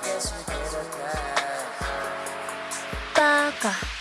Guess we did. Baka.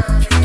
Thank you.